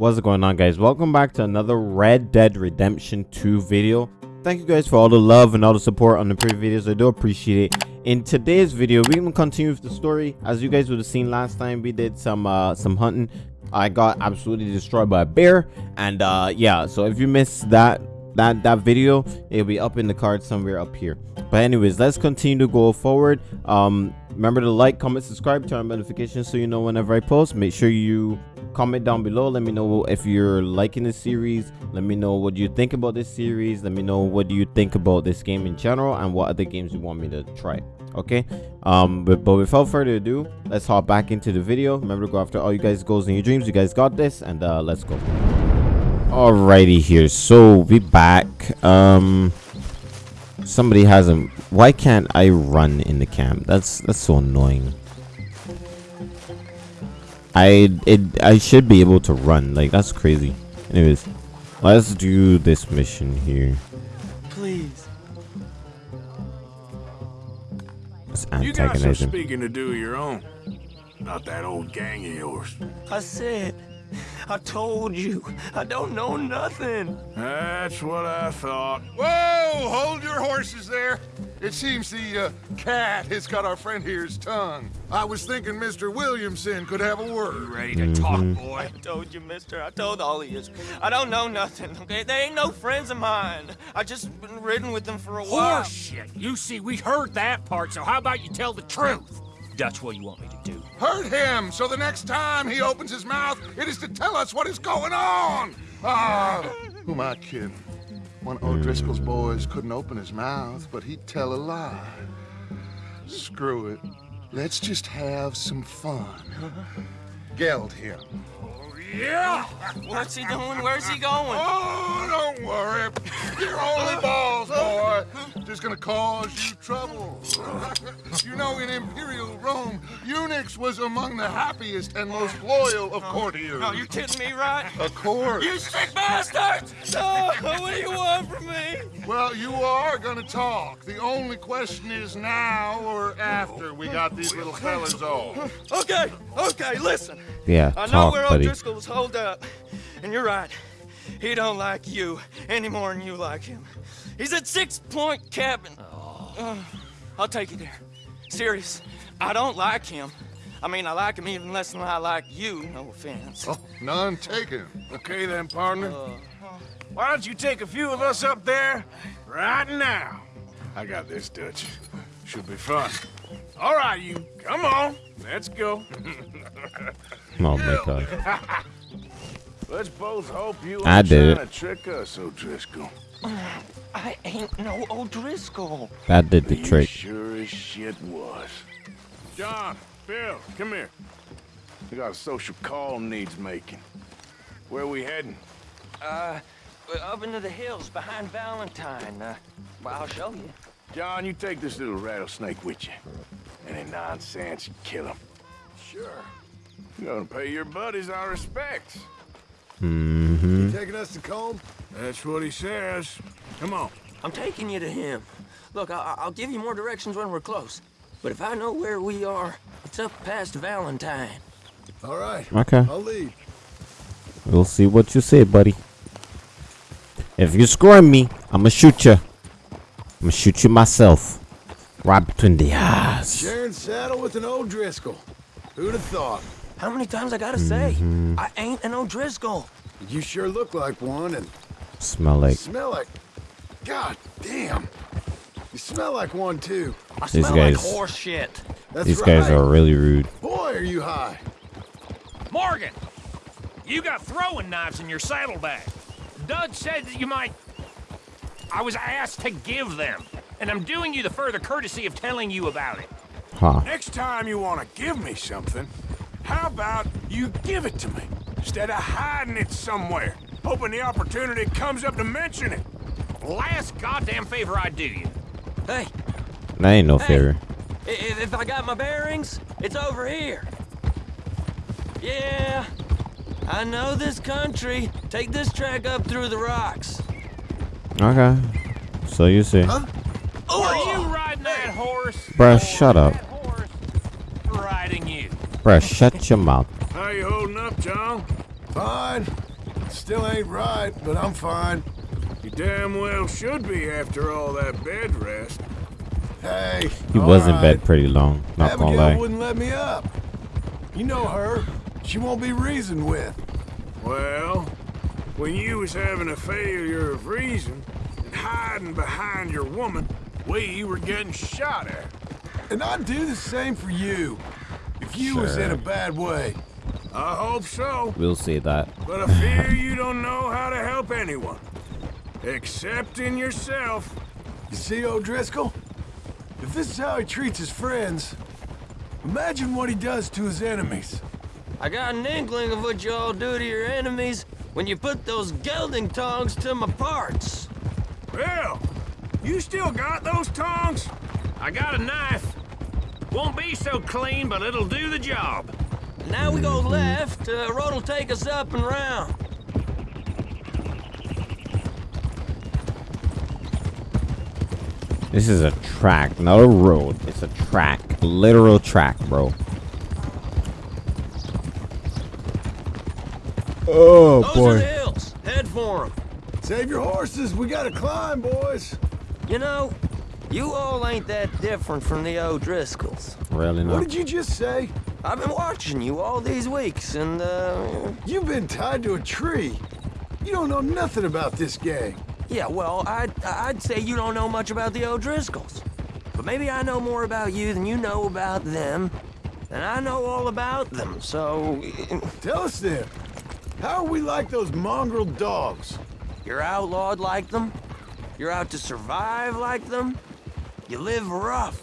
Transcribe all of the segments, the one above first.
What's going on guys? Welcome back to another Red Dead Redemption 2 video. Thank you guys for all the love and all the support on the previous videos. I do appreciate it. In today's video, we're gonna continue with the story. As you guys would have seen last time, we did some uh some hunting. I got absolutely destroyed by a bear. And uh yeah, so if you missed that that that video, it'll be up in the card somewhere up here. But anyways, let's continue to go forward. Um remember to like, comment, subscribe, turn on notifications so you know whenever I post. Make sure you comment down below. Let me know if you're liking this series. Let me know what you think about this series. Let me know what do you think about this game in general and what other games you want me to try okay? Um but, but without further ado let's hop back into the video. Remember to go after all you guys goals and your dreams. You guys got this and uh let's go. Alrighty here. So we back. Um somebody hasn't why can't i run in the camp that's that's so annoying I it I should be able to run. Like that's crazy. Anyways, let's do this mission here. Please. Let's You got some antagonize him. speaking to do your own. Not that old gang of yours. I said, I told you, I don't know nothing. That's what I thought. Whoa! Hold your horses there. It seems the uh, cat has got our friend here's tongue. I was thinking Mr. Williamson could have a word. Ready to talk, boy? I told you, mister. I told all of you. I don't know nothing, okay? They ain't no friends of mine. I just been ridden with them for a while. Horseshit. You see, we heard that part, so how about you tell the truth? That's what you want me to do. Hurt him, so the next time he opens his mouth, it is to tell us what is going on. Ah, who am I kidding? One of O'Driscoll's boys couldn't open his mouth, but he'd tell a lie. Screw it. Let's just have some fun. Geld him. Oh yeah! What's he doing? Where's he going? Oh, don't worry. You're only balls, boy. Just gonna cause you trouble. you know, in Imperial Rome, eunuchs was among the happiest and most loyal of courtiers. No, you're kidding me, right? Of course. You sick bastard! No, what do you want from me? Well, you are gonna talk. The only question is now or after we got these little fellas off. Okay, okay, listen. Yeah, I know where buddy. O'Driscoll's holed up, and you're right. He don't like you any more than you like him. He's at Six Point Cabin. Uh, I'll take you there. Serious, I don't like him. I mean, I like him even less than I like you. No offense. Oh, none taken. Okay then, partner. Why don't you take a few of us up there right now? I got this, Dutch. Should be fun. All right, you. Come on. Let's go. Oh my god. Let's both hope you I did trying to trick us, O'Driscoll. I ain't no O'Driscoll. That did the You trick. sure as shit was. John, Bill, come here. We got a social call needs making. Where we heading? Uh, we're up into the hills behind Valentine. Uh, well, I'll show you. John, you take this little rattlesnake with you. Any nonsense, you kill him. Sure. You're gonna pay your buddies our respects. Mm-hmm. Taking us to Colm? That's what he says. Come on. I'm taking you to him. Look, I I'll give you more directions when we're close. But if I know where we are, it's up past Valentine. All right. Okay. I'll lead. We'll see what you say, buddy. If you score me, I'ma shoot you. I'ma shoot you myself. Right between the eyes. Sharing saddle with an O'Driscoll. Who'd have thought? How many times I gotta say? Mm-hmm. I ain't an O'Driscoll. You sure look like one and Smell like smell like... God damn. You smell like one, too. I These smell guys- like horse shit. That's these right. guys are really rude. Boy, are you high. Morgan! You got throwing knives in your saddlebag. Dud said that you might... I was asked to give them, and I'm doing you the further courtesy of telling you about it. Huh. Next time you want to give me something, how about you give it to me instead of hiding it somewhere, hoping the opportunity comes up to mention it? Last goddamn favor I do you. Hey, That ain't no Hey. favor. if, if I got my bearings, it's over here. Yeah, I know this country. Take this track up through the rocks. Okay. So you see. Oh, are you riding that horse? Bruh, shut up. that riding you? Bruh, shut your mouth. How you holding up, John? Fine. Still ain't right, but I'm fine. You damn well should be after all that bed rest. Hey. He all was in bed pretty long, not gonna Abigail lie. wouldn't let me up. You know her. She won't be reasoned with. Well, when you was having a failure of reason and hiding behind your woman, we were getting shot at. And I'd do the same for you if you was in a bad way. I hope so. We'll see that. But I fear you don't know how to help anyone. Except in yourself. You see, O'Driscoll? If this is how he treats his friends, imagine what he does to his enemies. I got an inkling of what y'all do to your enemies when you put those gelding tongs to my parts. Well, you still got those tongs? I got a knife. Won't be so clean, but it'll do the job. Now we go left, uh, road'll take us up and round. This is a track, not a road. It's a track. Literal track, bro. Oh Those are the hills. Head for 'em. Save your horses. We gotta climb, boys. You know, you all ain't that different from the O'Driscolls. Really not. What did you just say? I've been watching you all these weeks, and, uh, You've been tied to a tree. You don't know nothing about this gang. yeah, well, I'd, I'd say you don't know much about the O'Driscolls. But maybe I know more about you than you know about them. And I know all about them, so... Tell us then. How are we like those mongrel dogs? You're outlawed like them. You're out to survive like them. You live rough.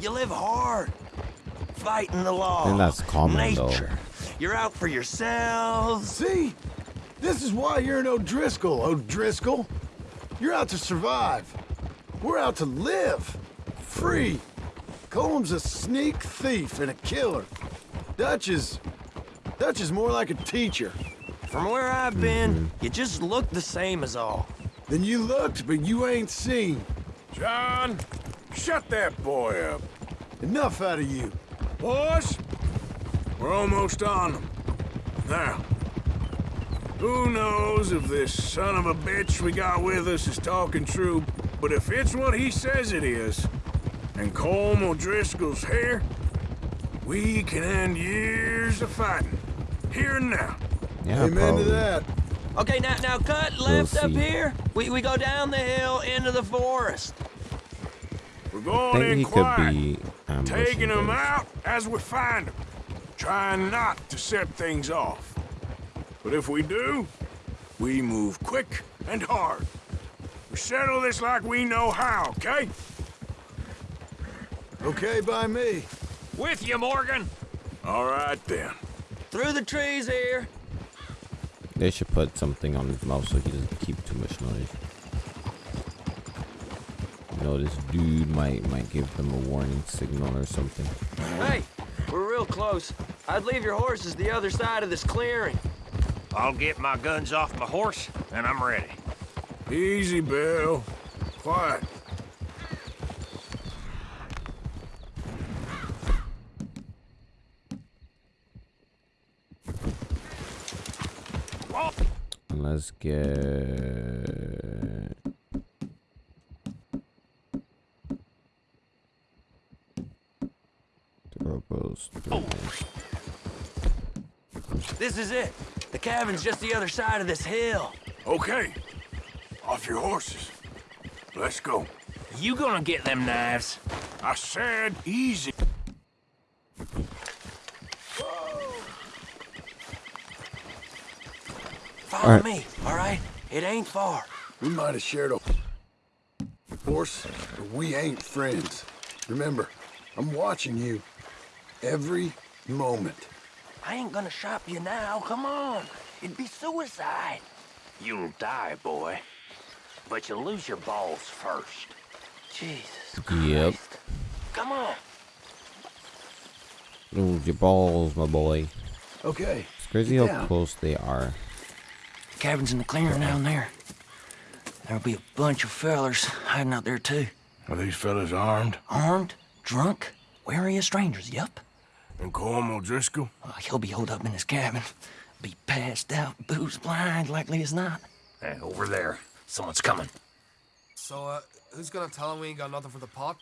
You live hard. Fighting the law. And that's common, though. You're out for yourselves. See? This is why you're an O'Driscoll, O'Driscoll. You're out to survive. We're out to live. Free. Colm's a sneak thief and a killer. Dutch is... Dutch is more like a teacher. From where I've been, mm-hmm. you just look the same as all. Then you looked, but you ain't seen. John, shut that boy up. Enough out of you. Boys, we're almost on them. Now, who knows if this son of a bitch we got with us is talking true, but if it's what he says it is, and Colm O'Driscoll's here, we can end years of fighting. Here and now. Yeah, Amen probably. to that. Okay, now now cut left up here. We we go down the hill into the forest. We're I going think in he could quiet. be um, taking them out as we find them, trying not to set things off. But if we do, we move quick and hard. We settle this like we know how, okay? Okay by me. With you, Morgan. All right then. Through the trees here. They should put something on his mouth so he doesn't keep too much noise. You know, this dude might might give them a warning signal or something. Hey, we're real close. I'd leave your horses the other side of this clearing. I'll get my guns off my horse, and I'm ready. Easy, Bill. Quiet. And let's get Turbos. This is it. The cabin's just the other side of this hill. Okay. Off your horses. Let's go. You gonna get them knives? I said easy. Follow All right. me, all right? It ain't far. We might have shared a horse, but we ain't friends. Remember, I'm watching you every moment. I ain't gonna shop you now. Come on. It'd be suicide. You'll die, boy. But you'll lose your balls first. Jesus Yep. Come on. Lose your balls, my boy. Okay. It's crazy Get how down. close they are. Cabin's in the clearing down there. There'll be a bunch of fellers hiding out there too. Are these fellas armed? Armed, drunk, wary of strangers, yup. And Colm O'Driscoll? Uh, he'll be holed up in his cabin. Be passed out, booze blind, likely as not. Hey, over there. Someone's coming. So, uh, who's gonna tell him we ain't got nothing for the pot?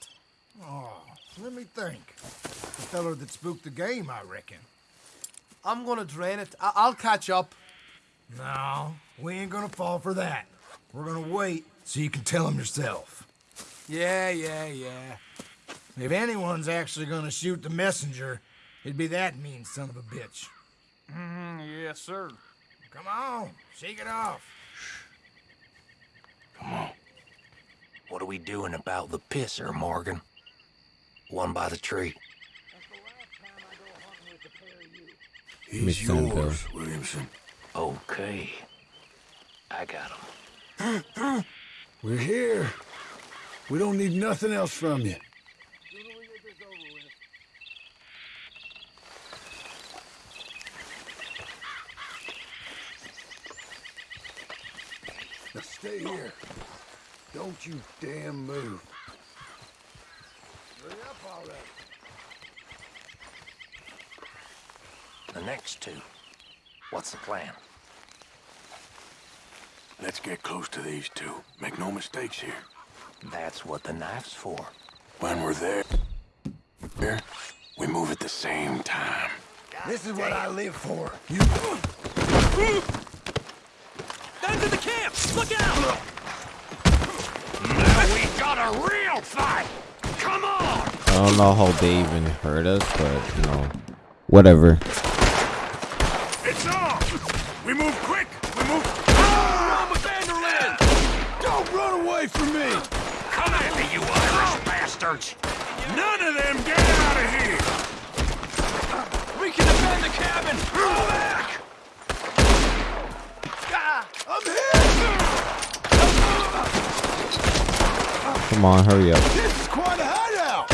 Oh, let me think. The feller that spooked the game, I reckon. I'm gonna drain it. I- I'll catch up. No, we ain't gonna fall for that. We're gonna wait so you can tell him yourself. Yeah, yeah, yeah. If anyone's actually gonna shoot the messenger, it'd be that mean son of a bitch. Mm-hmm, yes, sir. Come on, shake it off. Come on. What are we doing about the pisser, Morgan? One by the tree. He's Makes sense, though. yours, Williamson. Okay. I got him. We're here. We don't need nothing else from you. Now stay here. Don't you damn move. Hurry up already. The next two. What's the plan? Let's get close to these two. Make no mistakes here. That's what the knife's for. When we're there, there, we move at the same time. This is what I live for. You... Down to the camp! Look out! Now we got a real fight! Come on! I don't know how they even heard us, but you know, whatever. It's on! We move quick! We move... Run with Van der Linde! Don't run away from me! Come at me, you Irish bastards! None of them get out of here! We can defend the cabin! Fall back! Ah, I'm here! Come on, hurry up. This is quite a hideout!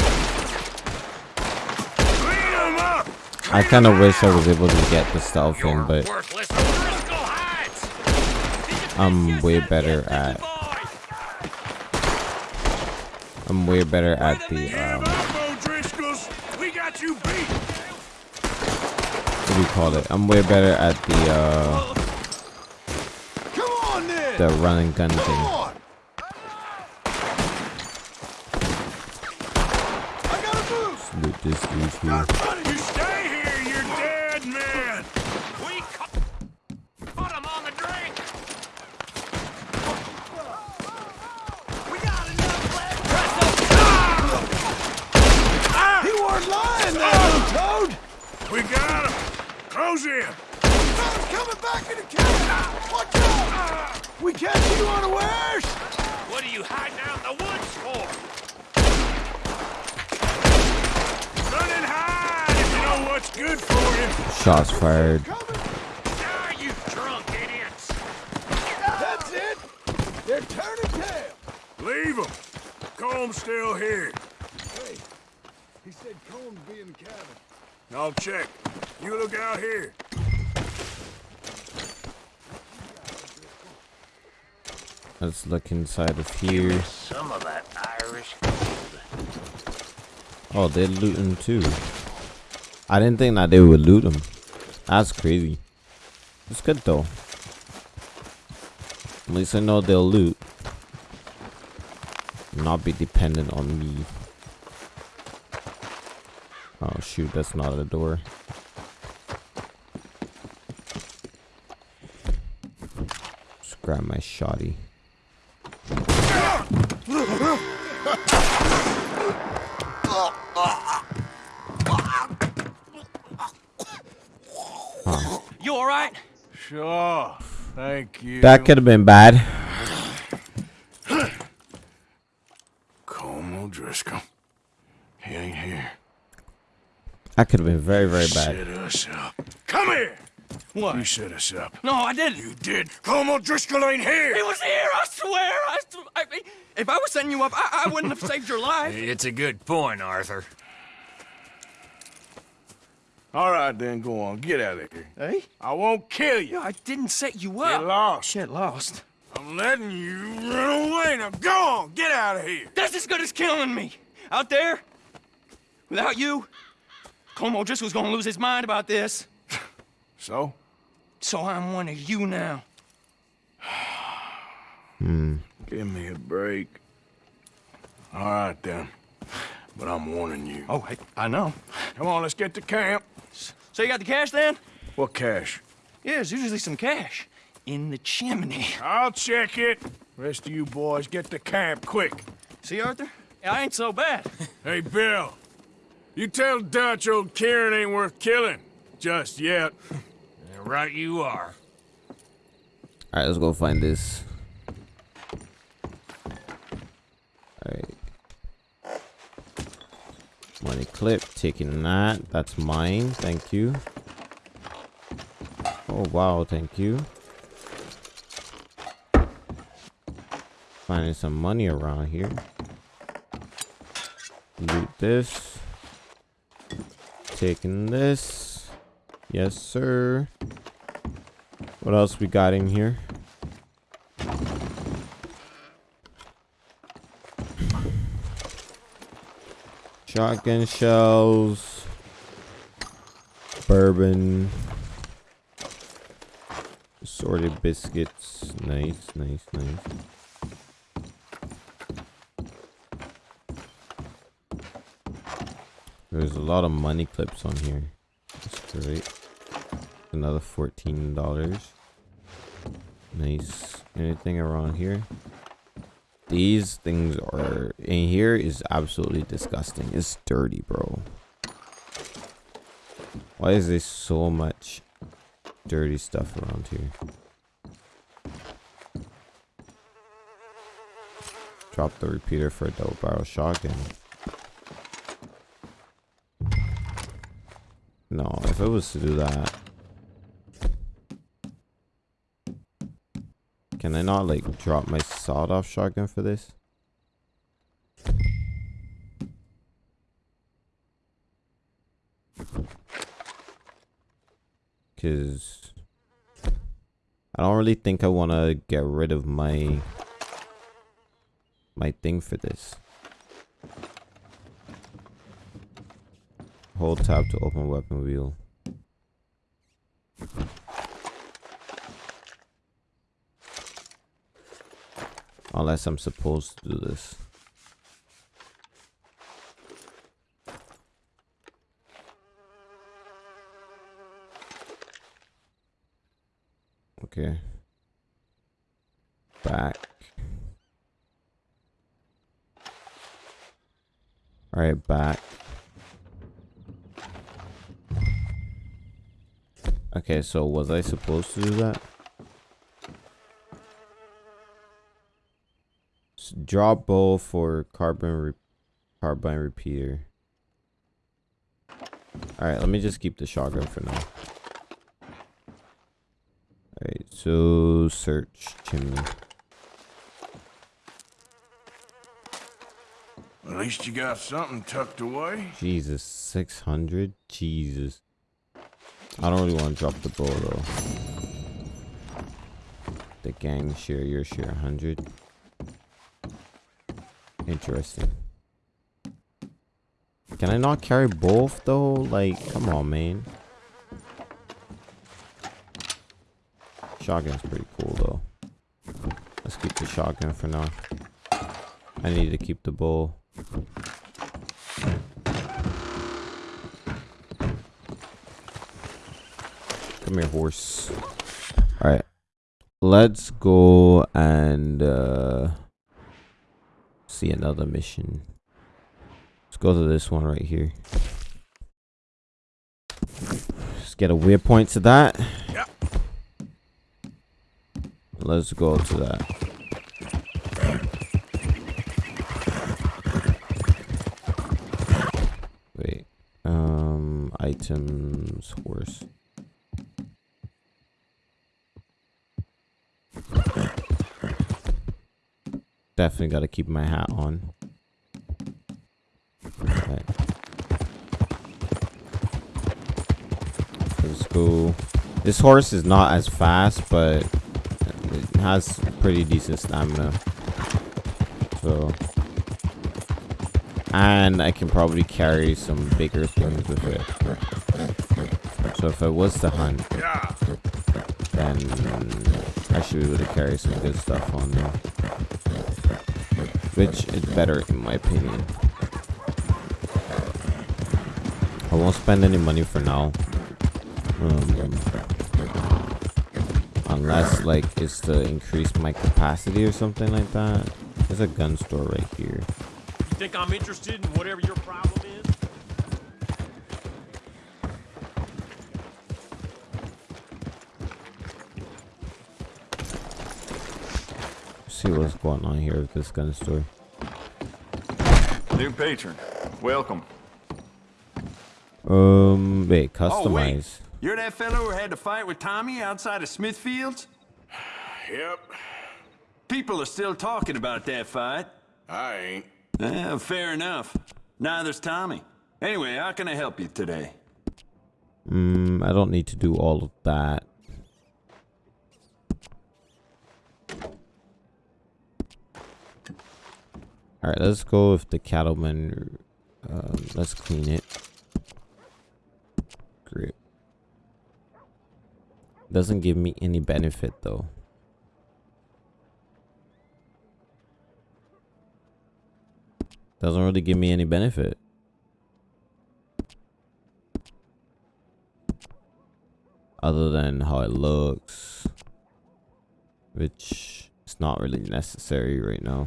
Clean them up! I kind of wish I was able to get the stealth You're in, but worthless Driscoll hides! I'm way better at I'm way better at the um up, O'Driscolls! We got you beat! what do you call it? I'm way better at the uh Come on, then! the run and gun thing. on! I gotta move! Loot this dude here. You stay here, you're dead man! We ca- put him on the drink! We got enough left! He weren't lying there, Toad! We got him! Close in! Someone's coming back in the cabin! Watch out! We catch you unawares! What are you hiding out in the woods for? Run and hide if you know what's good for you! Shots fired. Ah, you drunk idiots! That's it! They're turning tail! Leave them! Colm's still here. Hey, he said Colm's be in the cabin. I'll check. You look out here. Let's look inside of here. Some of that Irish gold. Oh, they're looting too. I didn't think that they would loot them. That's crazy. It's good though. At least I know they'll loot. Not be dependent on me. Oh shoot, that's not a door. Just grab my shotty. Sure. Thank you. That could have been bad. Colm O'Driscoll. He ain't here. That could have been very, very bad. Set us up. Come here! What? You set us up. No, I didn't. You did. Colm O'Driscoll ain't here. He was here, I swear. I, I if I was setting you up, I, I wouldn't have saved your life. It's a good point, Arthur. All right, then, go on. Get out of here. Hey? I won't kill you. Yeah, I didn't set you up. Get up. lost. Shit, lost. I'm letting you run away. Now go on. Get out of here. That's as good as killing me. Out there, without you, Colm just was gonna lose his mind about this. So? So I'm one of you now. Hmm. Give me a break. All right, then. But I'm warning you. Oh, hey, I know. Come on, let's get to camp. So you got the cash then? What cash? Yeah, there's usually some cash in the chimney. I'll check it. Rest of you boys, get to camp quick. See, Arthur? I ain't so bad. Hey, Bill. You tell Dutch old Kieran ain't worth killing. Just yet. right you are. All right, let's go find this. All right. Money clip, taking that. That's mine. Thank you. Oh, wow. Thank you. Finding some money around here. Loot this. Taking this. Yes, sir. What else we got in here? Shotgun shells. Bourbon. Assorted biscuits. Nice, nice, nice. There's a lot of money clips on here. That's great. Another $14. Nice. Anything around here? These things are in here is absolutely disgusting. It's dirty, bro. Why is there so much dirty stuff around here? Drop the repeater for a double barrel shotgun. No, if it was to do that. Can I not like drop my sawed off shotgun for this? Cause I don't really think I want to get rid of my my thing for this. Hold tab to open weapon wheel. Unless I'm supposed to do this. Okay. Back. Alright, back. Okay, so was I supposed to do that? Drop bow for carbon re carbine repeater. Alright, let me just keep the shotgun for now. Alright, so search chimney. At least you got something tucked away. Jesus, 600? Jesus. I don't really want to drop the bow though. The gang share, your share 100. Interesting. Can I not carry both though? Like, come on, man. Shotgun's pretty cool though. Let's keep the shotgun for now. I need to keep the bow. Come here, horse. Alright. Let's go and uh, see another mission. Let's go to this one right here. Let's get a weird point to that. Let's go to that. Wait. Um, items, horse. Definitely got to keep my hat on. Let's go. This horse is not as fast, but it has pretty decent stamina. So, and I can probably carry some bigger things with it. So if I was to hunt, then I should be able to carry some good stuff on there. Which is better in my opinion. I won't spend any money for now. Um, unless like it's to increase my capacity or something like that. There's a gun store right here. You think I'm interested in whatever your problem is? See what's going on here with this gun store. New patron. Welcome. Um, wait, Oh, wait. Customize. You're that fellow who had to fight with Tommy outside of Smithfields? Yep, People are still talking about that fight. I ain't. Eh, fair enough. Neither's Tommy. Anyway, how can I help you today? Mm, I don't need to do all of that. Alright, let's go with the cattleman. Um, let's clean it. Grip. Doesn't give me any benefit though. Doesn't really give me any benefit. other than how it looks which is not really necessary right now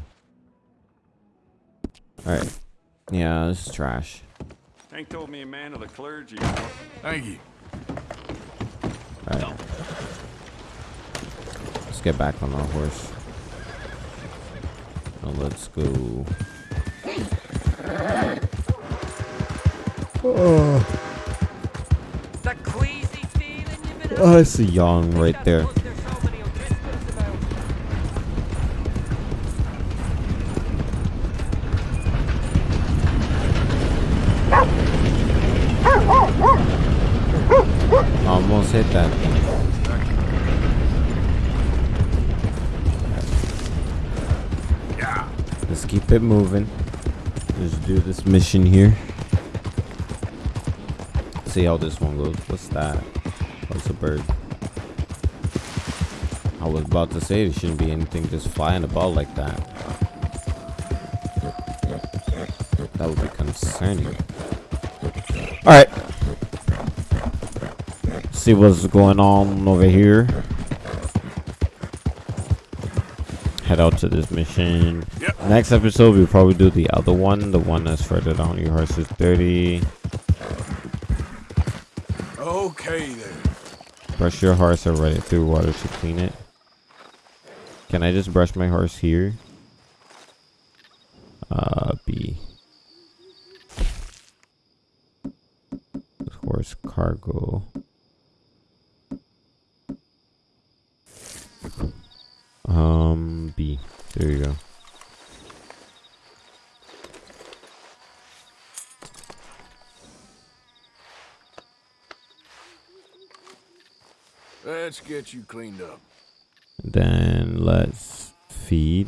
all right yeah this is trash Hank told me a man of the clergy. Thank you. All right let's get back on our horse. Now let's go. Oh. The queasy feeling you've been oh it's a yawn right there hit that Yeah. let's keep it moving let's do this mission here see how this one goes what's that what's a bird I was about to say there shouldn't be anything just flying about like that. That would be concerning. Alright. See what's going on over here. Head out to this mission. Yep. Next episode, we'll probably do the other one. The one that's further down. Your horse is dirty. Okay then. Brush your horse or run it through water to clean it. Can I just brush my horse here? Uh, B. Horse cargo. Um, B. There you go. Let's get you cleaned up. Then let's feed.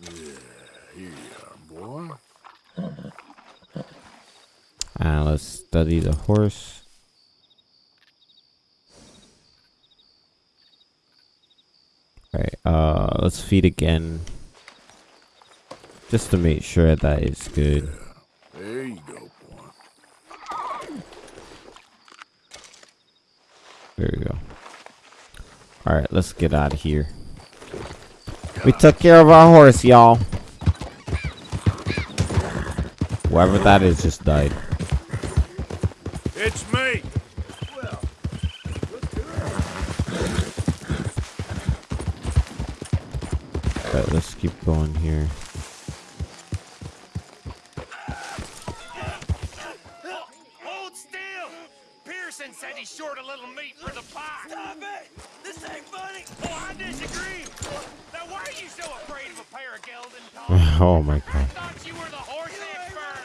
Yeah, Here you are, boy. And let's study the horse. Alright, uh, let's feed again. Just to make sure that it's good. There you go, boy. There we go. Alright, let's get out of here. We took care of our horse, y'all. Whoever that is just died. It's me. But let's keep going here. Hold still! Pearson said he's short a little meat for the pie. Stop it! This ain't funny! Oh, I disagree! Now, why are you so afraid of a pair of gelding tongues? oh my I god. thought you were the horse expert!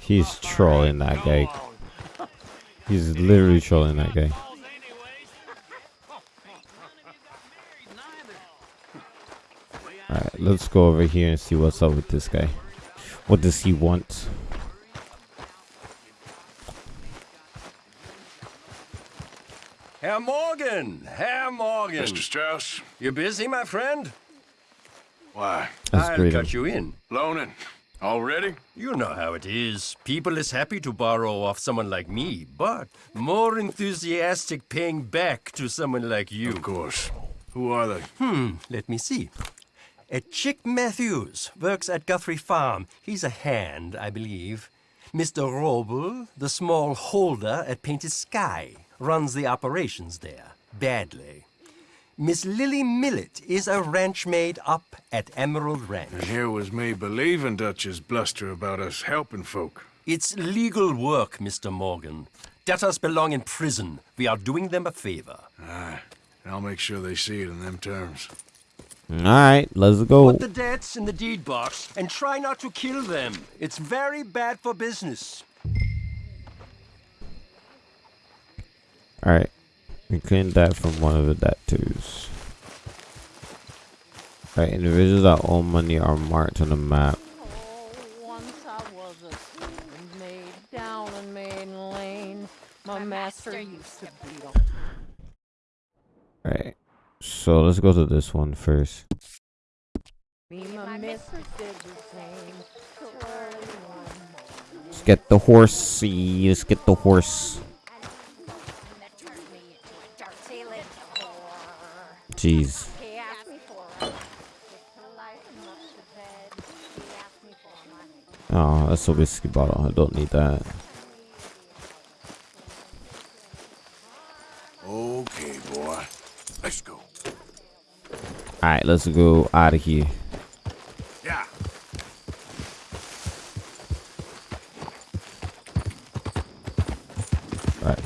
He's trolling that guy. He's literally trolling that guy. Alright, let's go over here and see what's up with this guy. What does he want? Herr Morgan! Herr Morgan! Mr. Strauss? You busy, my friend? Why? That's I'll great. cut you in. Loaning? Already? You know how it is. People is happy to borrow off someone like me, but more enthusiastic paying back to someone like you. Of course. Who are they? Hmm, let me see. A Chick Matthews works at Guthrie Farm. He's a hand, I believe. Mr. Wróbel, the small holder at Painted Sky, runs the operations there. Badly. Miss Lily Millet is a ranch maid up at Emerald Ranch. And here was me believing Dutch's bluster about us helping folk. It's legal work, Mr. Morgan. Debtors belong in prison. We are doing them a favor. Aye. I'll make sure they see it in them terms. Alright, let's go. Put the debts in the deed box and try not to kill them. It's very bad for business. Alright. We cleaned that from one of the tattoos. Alright, individuals that own money are marked on the map. Once I was a slave maid down in Maiden Lane. My master used to beat 'em. Alright. So let's go to this one first. Me, my mistress did the same. So early one morning. Let's get the horsey. Let's get the horse. Jeez. He asked me for a get to life and up to bed. He asked me for my Oh, that's a whiskey bottle. I don't need that. Okay, boy. Let's go. Alright, let's go out of here. Yeah. Right.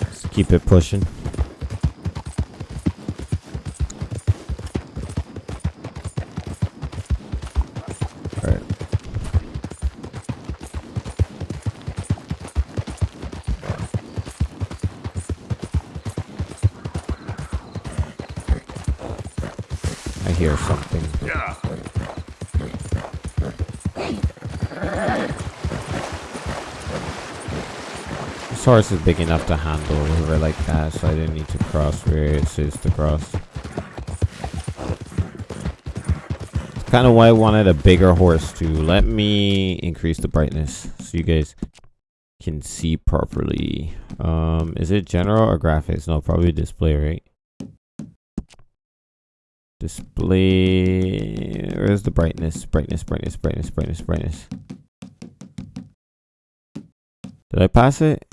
Let's keep it pushing. Hear something. Yeah. This horse is big enough to handle a river like that, so I didn't need to cross where it says to cross. It's kind of why I wanted a bigger horse to Let me increase the brightness so you guys can see properly. Um, is it general or graphics? No, probably display, right? Display. Where's the brightness? Brightness, brightness, brightness, brightness, brightness. Did I pass it?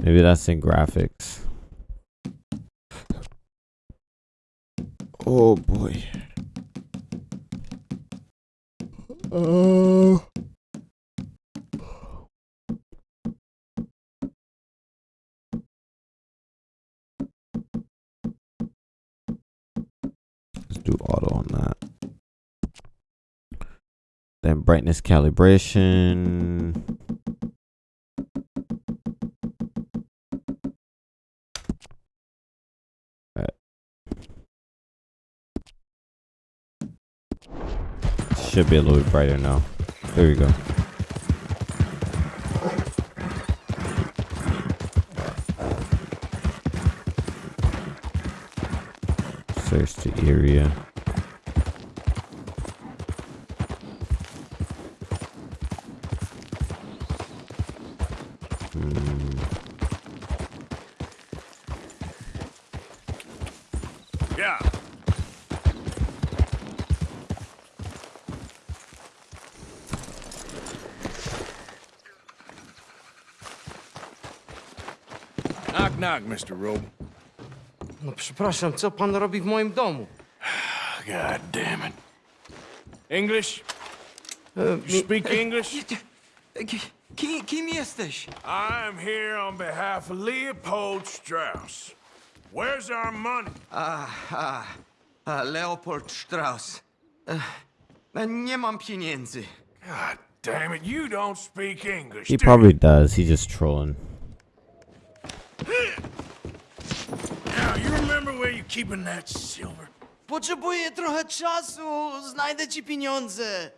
Maybe that's in graphics. Oh boy. Oh. Let's do auto on that. Then brightness calibration. Alright. Should be a little bit brighter now. There we go. Search the area. Hmm. Knock, knock, Mr. Robe. No przepraszam, co pan robi w moim domu? God damn it. English? You speak English? Kim, kim jesteś? I'm here on behalf of Leopold Strauss. Where's our money? A, a, a Leopold Strauss. Nie mam pieniędzy. God damn it, you don't speak English. He do probably does. He's just trolling. you? Remember where you're keeping that silver? Potrzebuję trochę czasu. Znajdę ci pieniądze.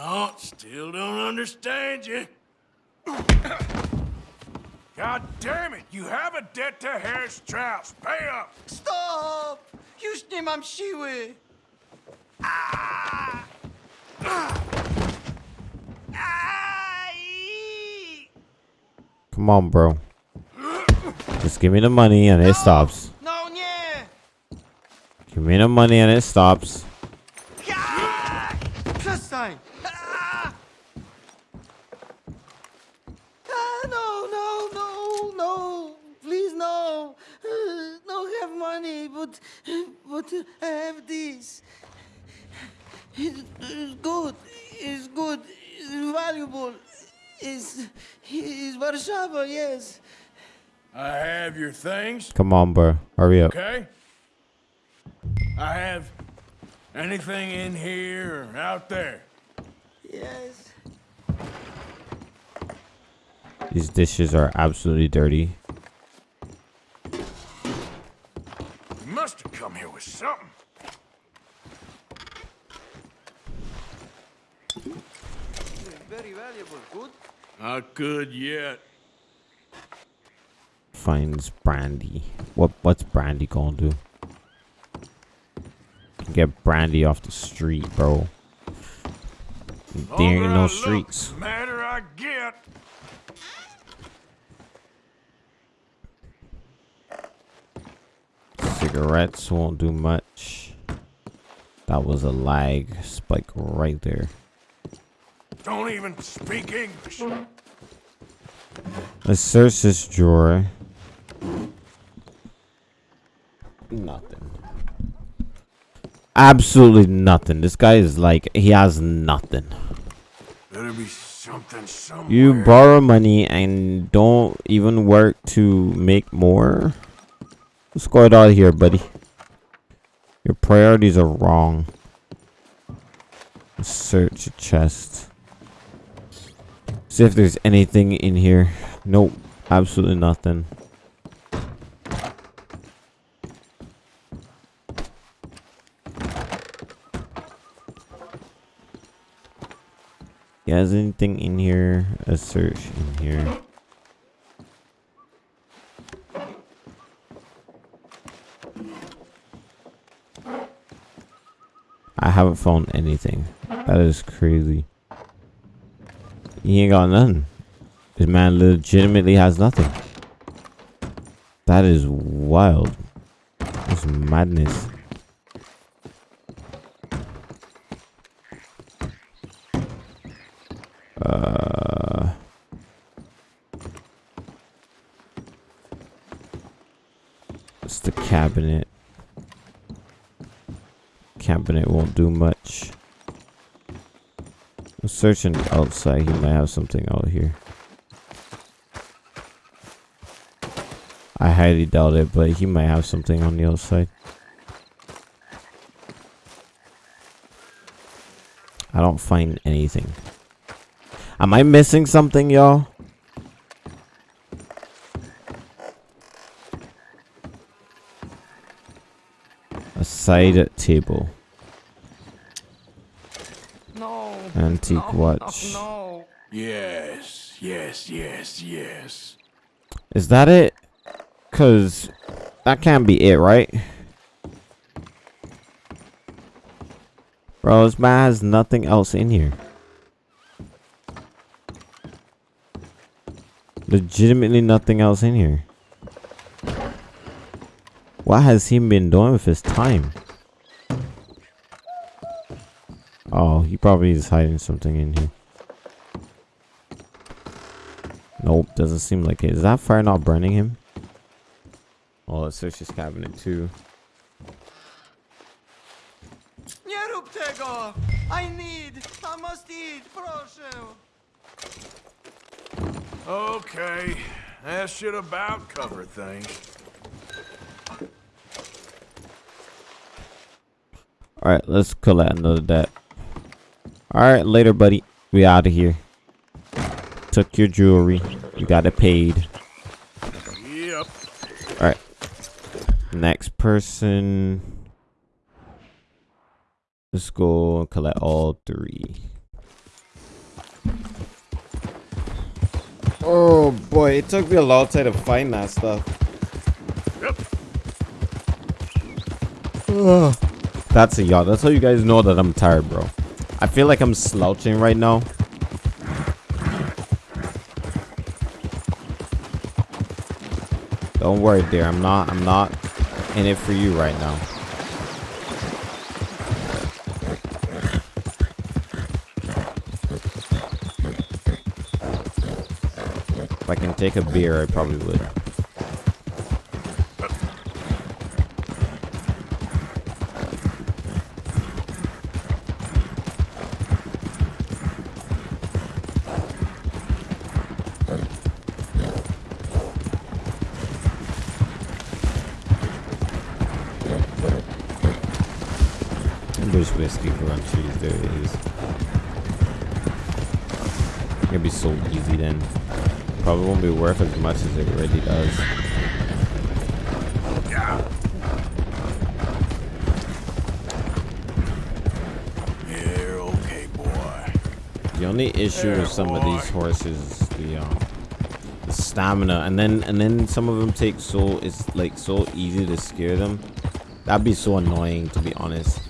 Oh, still don't understand you. God damn it! You have a debt to Herr Strauss. Pay up! Stop! Już nie mam siły. Come on, bro. Just give me the money and it stops. No nie! Give me the money and it stops. Przestań! No, no, no, no! Please, no! No have money, but but I have this. It's, it's good. It's good. It's valuable. It's it's Warszawa, yes. I have your things, Come on, bro. Hurry up. okay? I have anything in here or out there. Yes. These dishes are absolutely dirty. You must have come here with something. Very valuable. Good. Not good yet. Finds brandy. What what's brandy gonna do? Get brandy off the street, bro. There ain't Longer no oh, streets. the Madder I get. Cigarettes won't do much. That was a lag spike right there. Don't even speak English. Let's search this drawer. Nothing. Absolutely nothing. This guy is like, he has nothing. Better be something somewhere. You borrow money and don't even work to make more. Let's go out of here, buddy. Your priorities are wrong. Search a chest. See if there's anything in here. Nope. Absolutely nothing. Yeah, is anything in here? A search in here. I haven't found anything. That is crazy. He ain't got nothing. This man legitimately has nothing. That is wild. That's madness. Uh, it's the cabinet. Cabinet won't do much. I'm searching outside. He might have something out here. I highly doubt it, but he might have something on the outside. I don't find anything. Am I missing something, y'all? A side table. No. Antique no, watch. No, no. Yes, yes, yes, yes. Is that it? Cause that can't be it, right? Bro, this man has nothing else in here. Legitimately nothing else in here. What has he been doing with his time? Oh, he probably is hiding something in here. Nope, doesn't seem like it. Is that fire not burning him? Oh, let's search his cabinet too. I need! I must eat! Proszę! Okay, that should about cover things. Alright, let's collect another debt. Alright, later, buddy. We out of here. Took your jewelry. You got it paid. Yep. Alright. Next person. Let's go and collect all three. Oh boy, it took me a long time to find that stuff. Ugh. That's a yacht. That's how you guys know that I'm tired, bro. I feel like I'm slouching right now. Don't worry, dear. I'm not. I'm not in it for you right now. Take a beer, I probably would. There's whiskey for on. There it is. It'll be so easy then. Probably won't be worth as much as it really does. You're okay, boy. The only issue with some of these horses is the um the stamina and then and then some of them take so it's like so easy to scare them. That'd be so annoying to be honest.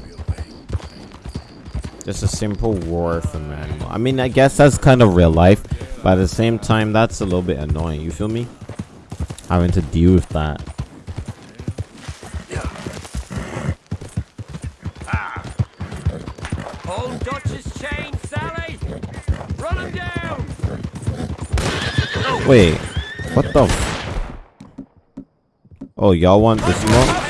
Just a simple war for an animal. I mean I guess that's kind of real life, but at the same time that's a little bit annoying, you feel me? Having to deal with that. Hold Dutch's chain, Sally! Run him down! Wait, what the f- Oh, y'all want this smoke?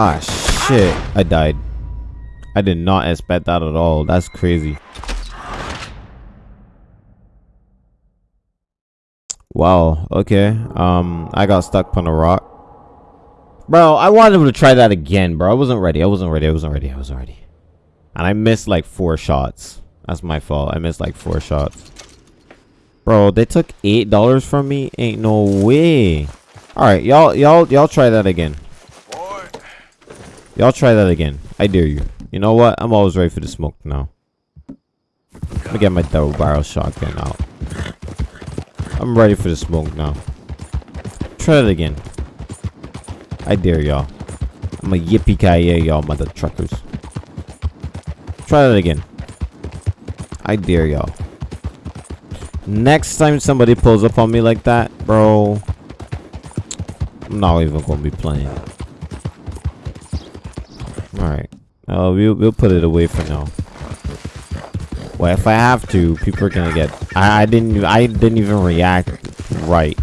Ah, shit. I died. I did not expect that at all. That's crazy. Wow. Okay. Um, I got stuck on a rock. Bro, I wanted to try that again, bro. I wasn't ready. I wasn't ready. I wasn't ready. I wasn't ready. And I missed like four shots. That's my fault. I missed like four shots. Bro, they took eight dollars from me. Ain't no way. All right, y'all, y'all, y'all try that again. Y'all try that again. I dare you. You know what? I'm always ready for the smoke now. Let me get my double barrel shotgun out. I'm ready for the smoke now. Try it again. I dare y'all. I'm a yippee ki y'all mother truckers. Try that again. I dare y'all. Next time somebody pulls up on me like that, bro, I'm not even gonna be playing. Alright. Uh, we'll, we'll put it away for now. Well, if I have to, people are gonna get... I, I didn't I didn't even react right.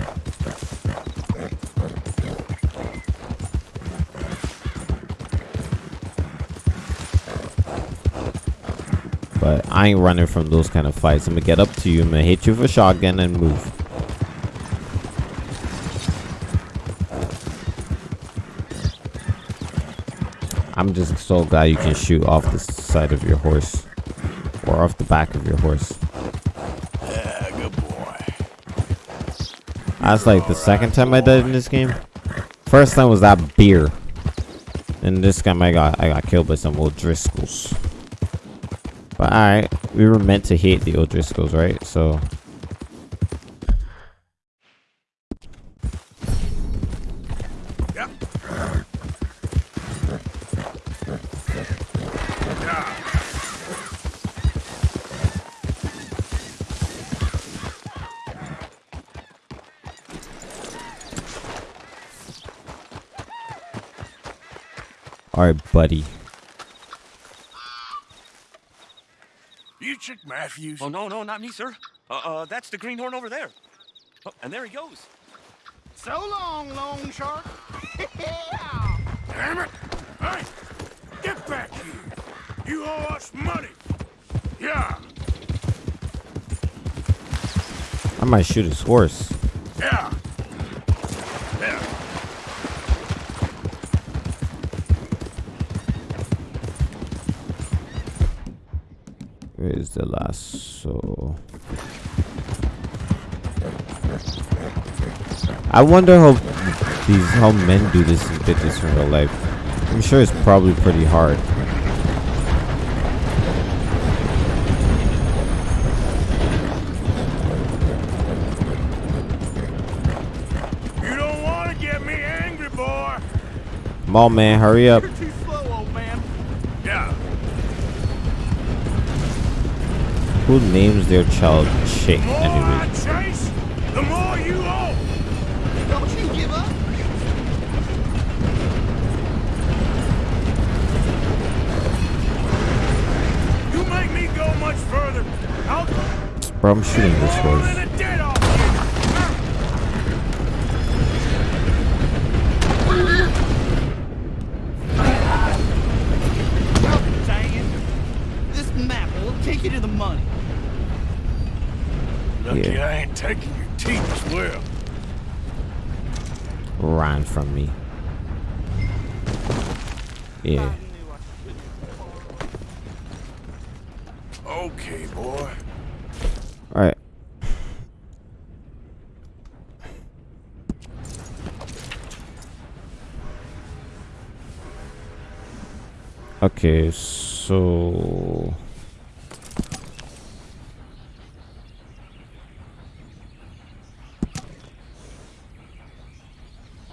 But I ain't running from those kind of fights. I'm gonna get up to you, I'm gonna hit you with a shotgun and move. I'm just so glad you can shoot off the side of your horse. Or off the back of your horse. Yeah, good boy. That's like the second time I died in this game. First time was that beer. And this time I got I got killed by some O'Driscolls. But alright, we were meant to hate the O'Driscolls, right? So Yep. Alright, buddy. You Chick Matthews? Oh, no, no, not me, sir. Uh, uh, that's the greenhorn over there. Oh, and there he goes. So long, Loan Shark. Damn it! Hey! Get back here! You owe us money! Yeah! I might shoot his horse. Yeah! Yeah! Where's the lasso? I wonder how these how men do this did this in real life. I'm sure it's probably pretty hard. You don't want to get me angry, boy. Come on, man, hurry up. Who names their child Chick I anyway? chase, the more you owe. Don't you give up. You make me go much further. I'll Bro, I'm shooting this horse. Lucky Yeah. I ain't taking your teeth as well. Ran from me. Yeah. Okay, boy. Alright. Okay, so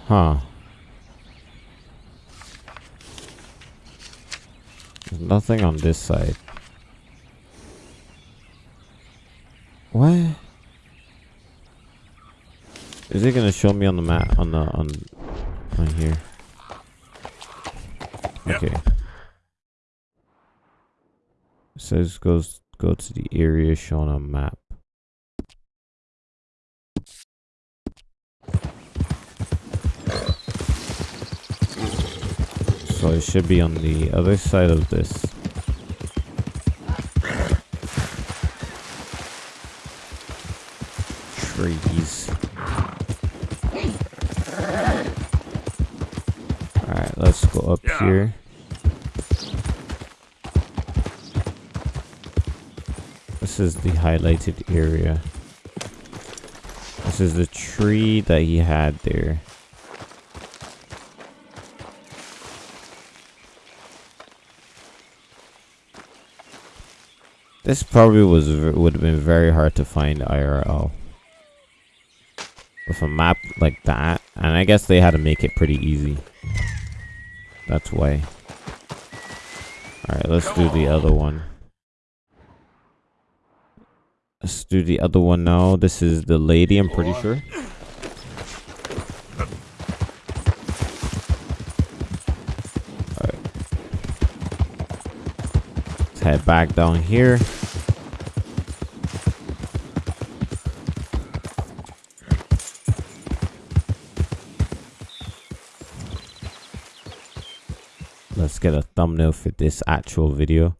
Huh. There's nothing on this side. What? Is it gonna show me on the map on the on on here? Yep. Okay. It says goes go to the area shown on map. So it should be on the other side of this. Trees. Alright, let's go up Yeah. here. This is the highlighted area. This is the tree that he had there. This probably was would have been very hard to find IRL. With a map like that, and I guess they had to make it pretty easy. That's why. Alright, let's do the other one. Let's do the other one now. This is the lady, I'm pretty sure. Head back down here. Let's get a thumbnail for this actual video.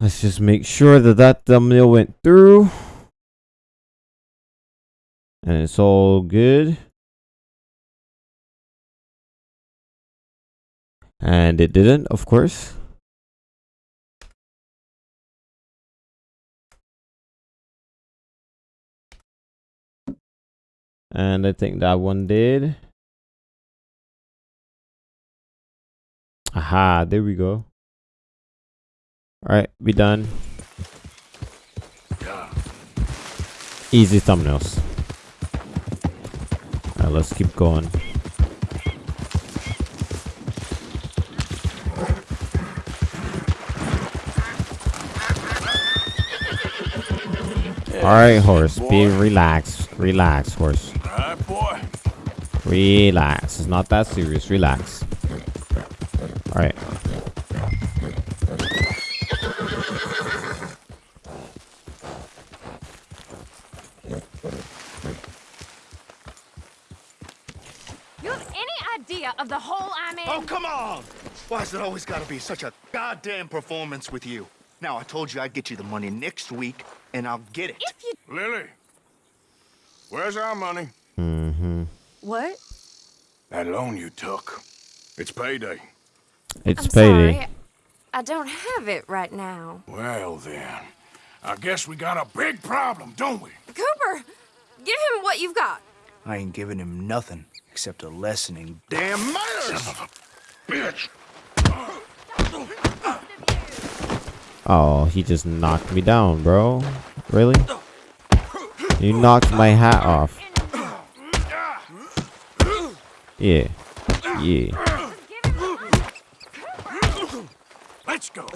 Let's just make sure that that thumbnail went through. And it's all good. And it didn't, of course. And I think that one did. Aha, there we go. Alright, we done. Easy thumbnails. Alright, let's keep going. Alright, horse. Be relaxed. Relax, horse. All right, boy. Relax. It's not that serious. Relax. Alright. Idea of the hole I'm in? Oh, come on! Why has it always got to be such a goddamn performance with you? Now, I told you I'd get you the money next week, and I'll get it. If you... Lily, where's our money? Mm-hmm. What? That loan you took. It's payday. It's I'm payday. sorry. I don't have it right now. Well, then. I guess we got a big problem, don't we? Cooper, give him what you've got. I ain't giving him nothing except a lesson in damn manners! Son of a bitch! Oh, he just knocked me down, bro. Really? You knocked my hat off. Yeah. Yeah. Let's go.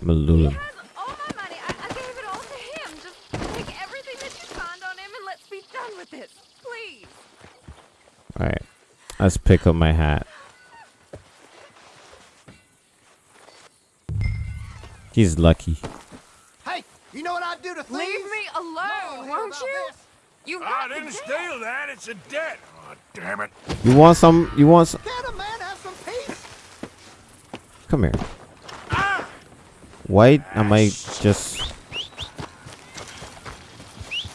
Malula. All my money, I, I gave it all to him. Just take everything that you find on him and let's be done with it. Please. Alright. Let's pick up my hat. He's lucky. Hey, you know what I'd do to thieves? Leave me alone, won't you? You I didn't steal that. It's a debt. Oh, damn it. You want some? You want some? Can a man have some peace? Come here. Ah! Why am I just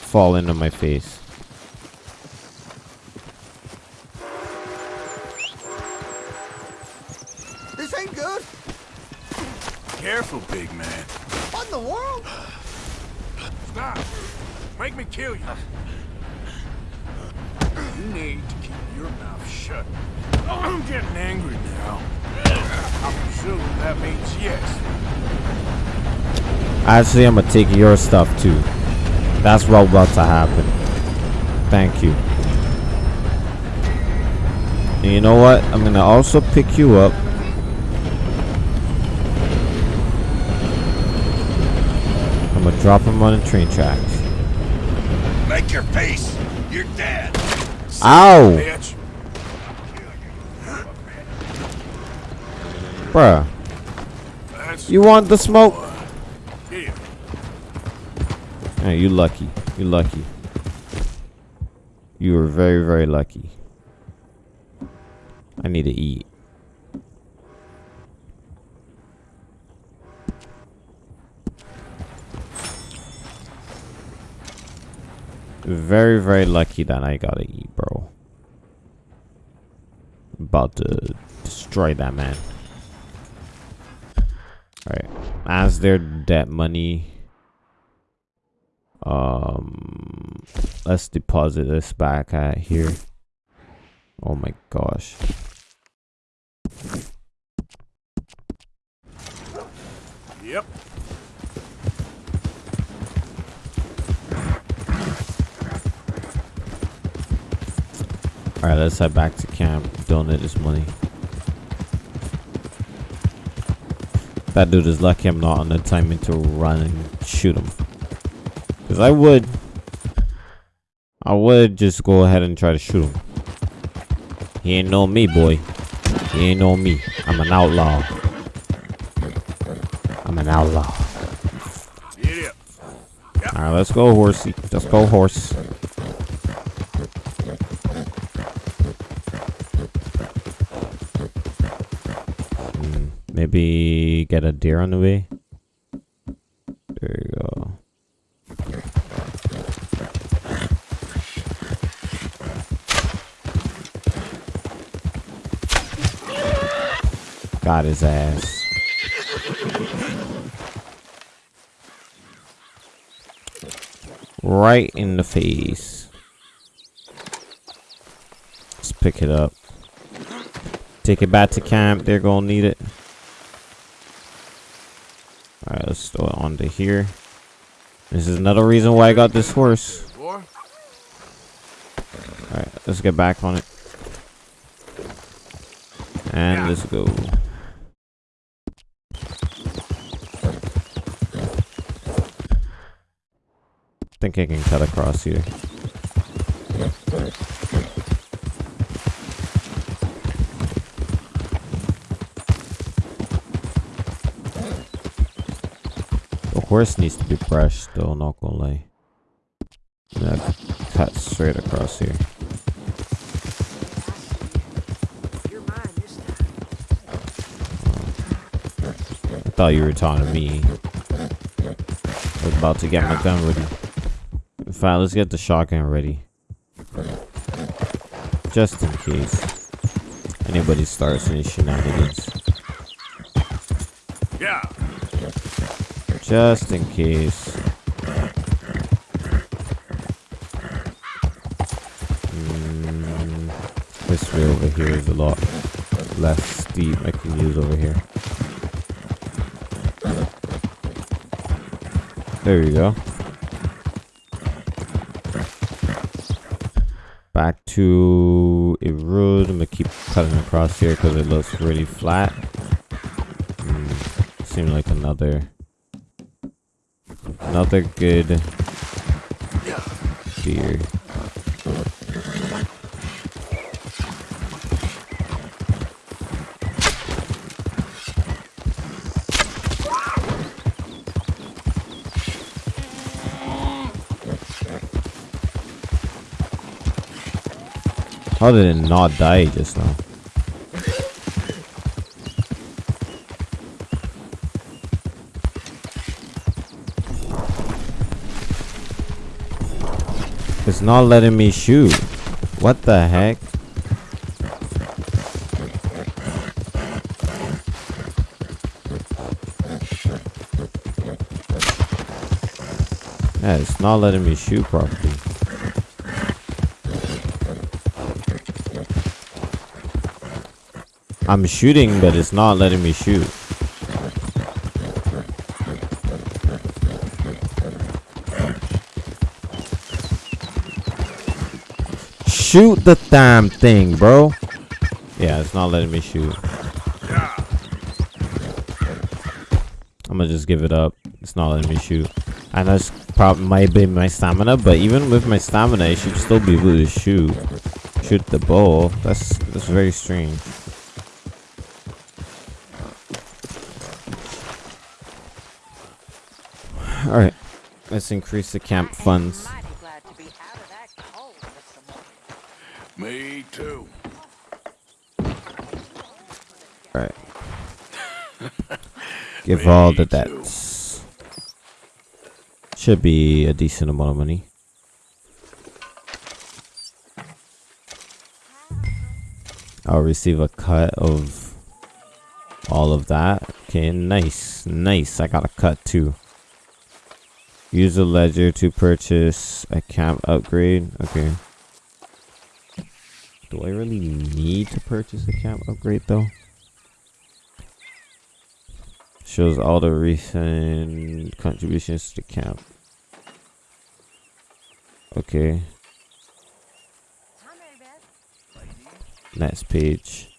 fall into my face? Careful, big man. What in the world? Stop. Make me kill you. You need to keep your mouth shut. Oh, I'm getting angry now. I presume that means yes. Actually, I'm gonna take your stuff too. That's what about to happen. Thank you. And you know what? I'm gonna also pick you up. I'm gonna drop him on the train tracks. Make your peace. You're dead. Ow! Bitch. Bruh. That's You want the smoke? yeah. Hey, you lucky. You lucky. You were very, very lucky. I need to eat. Very, very lucky that I gotta eat, bro. About to destroy that man. Alright. As their debt money. Um let's deposit this back at here. Oh my gosh. Yep. Alright, let's head back to camp. Donate this money. That dude is lucky I'm not on the timing to run and shoot him. Because I would. I would just go ahead and try to shoot him. He ain't know me, boy. He ain't know me. I'm an outlaw. I'm an outlaw. Alright, let's go, horsey. Let's go, horse. Maybe get a deer on the way. There you go. Got his ass. Right in the face. Let's pick it up. Take it back to camp. They're gonna need it. Alright, let's throw it onto here. This is another reason why I got this horse. Alright, let's get back on it. And let's go. think I can cut across here. Horse needs to be brushed though, not gonna lie. Yeah, cut straight across here. I thought you were talking to me. I was about to get my gun ready. Fine, let's get the shotgun ready. Just in case anybody starts any shenanigans. Yeah. Just in case. Mm, this way over here is a lot less steep I can use over here. There we go. Back to a road. I'm gonna keep cutting across here because it looks really flat. Mm, seems like another another good deer. How did it not die just now? It's not letting me shoot. What the heck? Yeah, it's not letting me shoot properly. I'm shooting, but it's not letting me shoot. Shoot the damn thing, bro. Yeah, it's not letting me shoot. I'm gonna just give it up. It's not letting me shoot. I know it's probably might be my stamina, but even with my stamina, I should still be able to shoot. Shoot the bow. That's that's very strange. Alright. Let's increase the camp funds. Me too. Alright. Give all the debts. Should be a decent amount of money. I'll receive a cut of all of that. Okay, nice. Nice. I got a cut too. Use a ledger to purchase a camp upgrade. Okay. Do I really need to purchase a camp upgrade though? Shows all the recent contributions to the camp. Okay. Next page.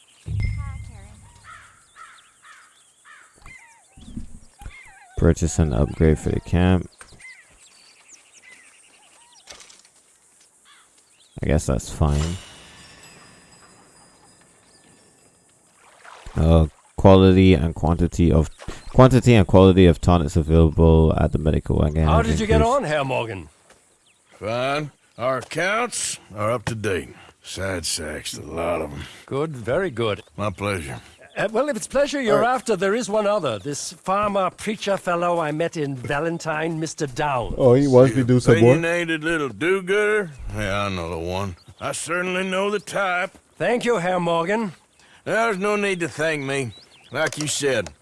Purchase an upgrade for the camp. I guess that's fine. Uh, quality and quantity of quantity and quality of tonics available at the medical again. How has did you get on, Herr Morgan? Fine. Our accounts are up to date. Sad sacks, a lot of them. Good, very good. My pleasure. Uh, well, if it's pleasure you're after, there is one other. This farmer preacher fellow I met in Valentine, Mr. Downs. Oh, he wants me to do some more. Opinionated little do-gooder? Yeah, I know the one. I certainly know the type. Thank you, Herr Morgan. There's no need to thank me. Like you said, it's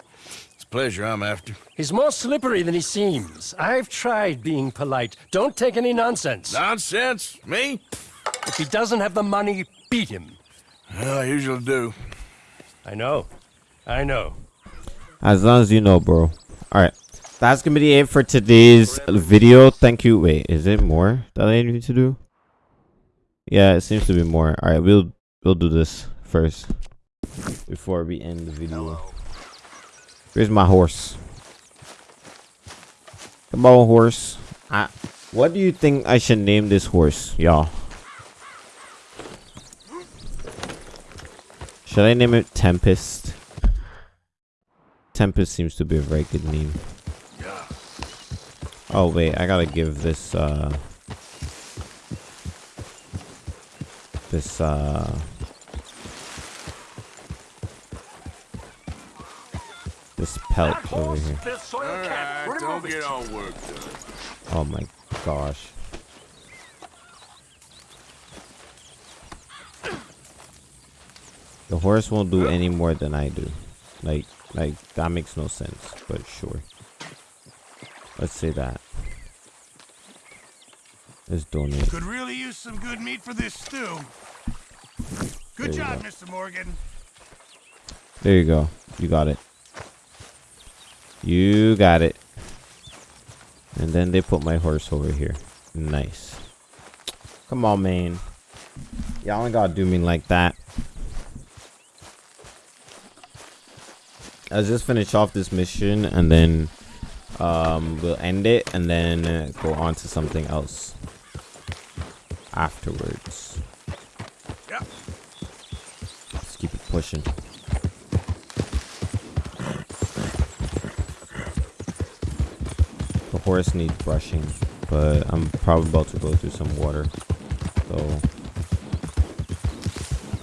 pleasure I'm after. He's more slippery than he seems. I've tried being polite. Don't take any nonsense. Nonsense? Me? If he doesn't have the money, beat him. Well, I usually do. I know. I know. As long as you know, bro. Alright. That's gonna be it for today's video. Thank you. Wait, is it more that I need to do? Yeah, it seems to be more. Alright, we'll we'll do this first. Before we end the video. Where's my horse? Come on, horse. I, what do you think I should name this horse, y'all? Should I name it Tempest? Tempest seems to be a very good name. Oh wait, I gotta give this uh this uh this pelt over here. Alright, don't get all worked up. Oh my gosh. The horse won't do any more than I do. Like, like that makes no sense, but sure. Let's say that. Let's donate. Could really use some good meat for this stew. Good you job, go. Mr. Morgan. There you go. You got it. You got it. And then they put my horse over here. Nice. Come on, man. Y'all ain't gotta do me like that. I'll just finish off this mission and then um, we'll end it and then uh, go on to something else afterwards. Yep. Let's keep it pushing. Horse needs brushing, but I'm probably about to go through some water. So,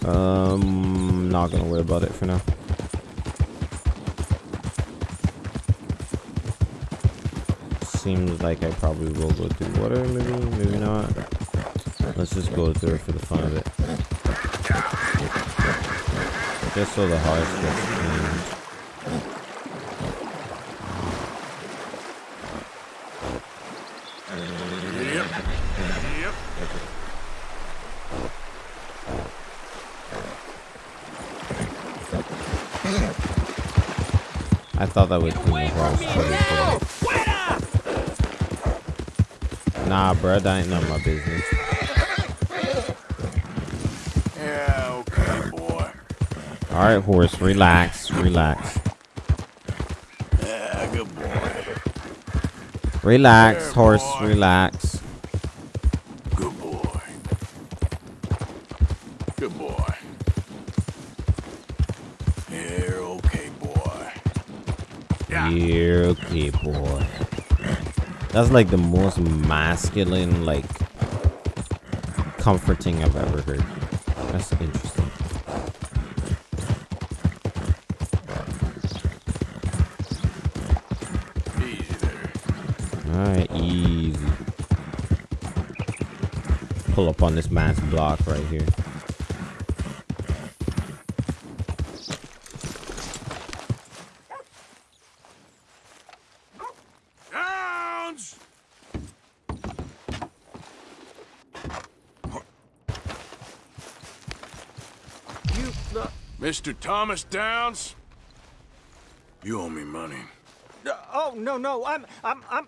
um, not gonna worry about it for now. Seems like I probably will go through water, maybe, maybe not. Let's just go through it for the fun of it. Just so the horse gets clean. Thought that would clean the horse. but it didn't. Nah, bruh, that ain't none of my business. Yeah, okay, boy. Alright, horse, relax, relax. Yeah, good boy. Relax, There, horse, boy. relax. Boy. That's like the most masculine, like, comforting I've ever heard. That's interesting. Alright, easy. Pull up on this man's block right here. Downs! You, uh, Mr. Thomas Downs? You owe me money. uh, oh, no, no, I'm, I'm, I'm,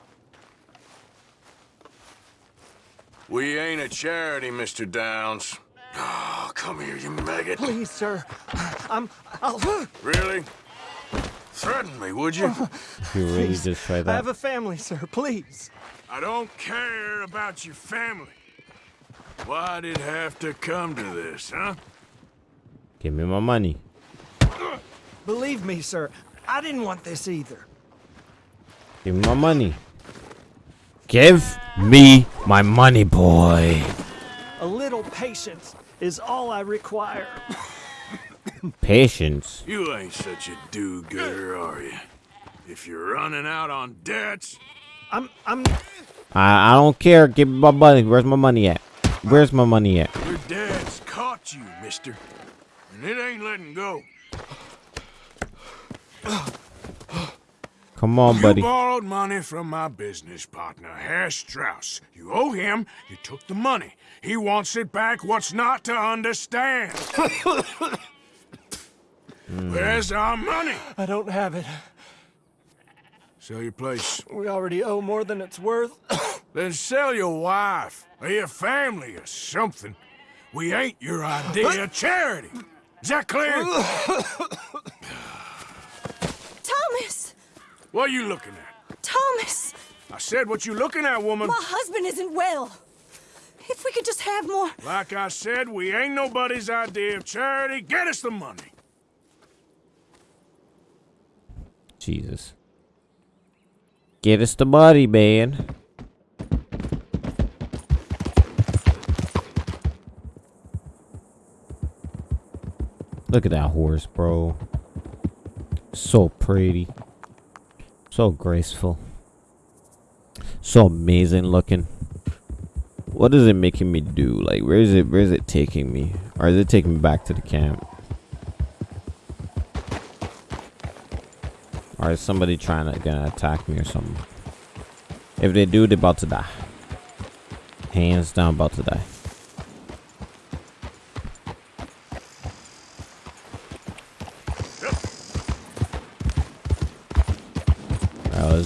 We ain't a charity, Mr. Downs. Oh, come here, you maggot. please, sir. I'm, I'll, Really? Threaten me, would you? You really Please, just try I have a family, sir, please. I don't care about your family. Why'd it have to come to this, huh? Give me my money. Believe me, sir, I didn't want this either. Give me my money. Give me my money, boy. A little patience is all I require. Patience. You ain't such a do-gooder, are you? If you're running out on debts, I'm, I'm, I, I don't care. Give me my money. Where's my money at? Where's my money at? your dad's caught you, mister. And it ain't letting go. Come on, buddy. you buddy. borrowed money from my business partner, Herr Strauss. You owe him, you took the money. He wants it back, what's not to understand? Where's our money? I don't have it. Sell your place. We already owe more than it's worth. Then sell your wife, or your family, or something. We ain't your idea of charity. Is that clear? Thomas! what are you looking at? Thomas! I said what you looking at, woman. My husband isn't well. If we could just have more. Like I said, we ain't nobody's idea of charity. Get us the money. Jesus. Get us the money, man. Look at that horse, bro. So pretty. So graceful. So amazing looking. What is it making me do? Like, where is it? Where is it taking me? Or is it taking me back to the camp? Or is somebody trying to gonna attack me or something? If they do, they're about to die. Hands down, about to die.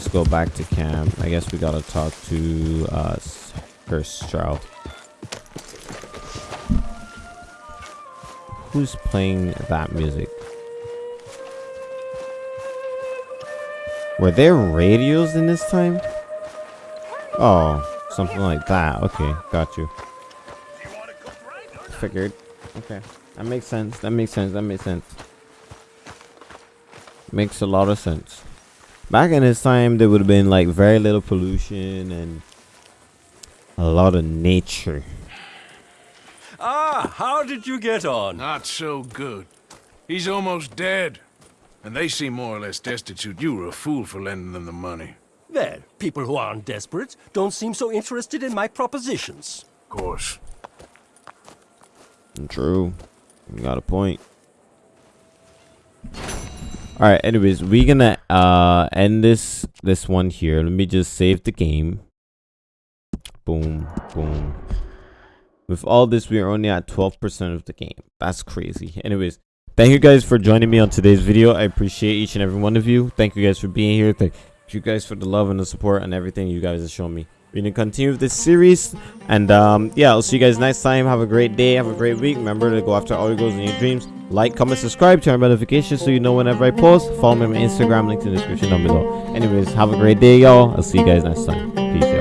Let's go back to camp. I guess we gotta talk to uh Strauss. Who's playing that music? Were there radios in this time? Oh, something like that. Okay, got you. Figured. Okay, that makes sense. That makes sense. That makes sense. Makes a lot of sense. Back in his time, there would have been like very little pollution and a lot of nature. Ah, how did you get on? Not so good. He's almost dead. And they seem more or less destitute. You were a fool for lending them the money. Well, people who aren't desperate don't seem so interested in my propositions. Of course. True. You got a point. Alright, anyways, we're gonna uh end this this one here. Let me just save the game. Boom, boom. With all this, we are only at 12% of the game. That's crazy. Anyways, thank you guys for joining me on today's video. I appreciate each and every one of you. Thank you guys for being here. Thank you guys for the love and the support and everything you guys have shown me. We're to continue with this series. And um, yeah, I'll see you guys next time. Have a great day. Have a great week. Remember to go after all your goals and your dreams. Like, comment, subscribe, turn on notifications so you know whenever I post. Follow me on Instagram, link in the description down below. Anyways, have a great day, y'all. I'll see you guys next time. Peace.